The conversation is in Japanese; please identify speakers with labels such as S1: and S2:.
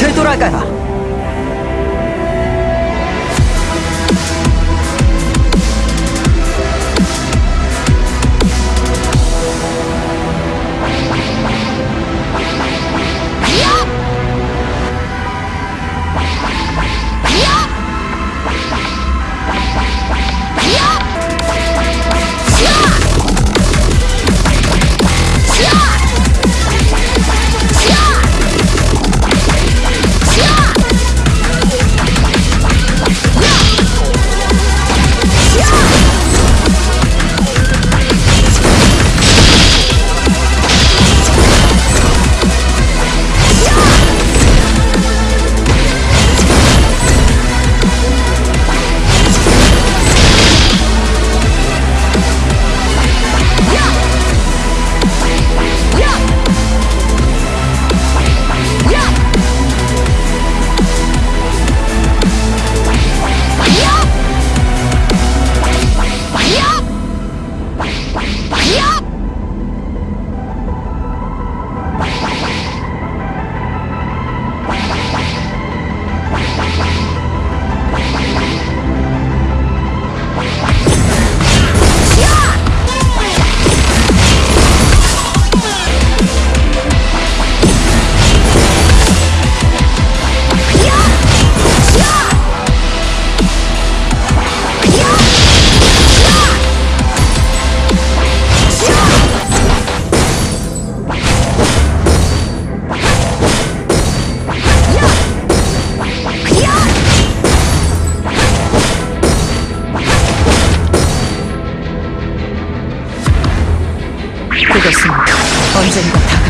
S1: テトラ会だ 언젠가 다